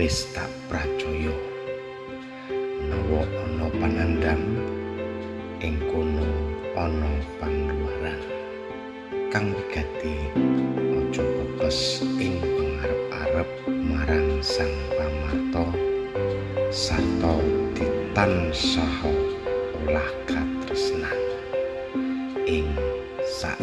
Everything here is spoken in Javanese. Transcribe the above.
wis tak pracaya menawa ana panandhang ing kono ana pangluaran kang wigati aja kepes ing pangarep-arep marang sang pamarta sarta ditansah olah katresnan. Ing sak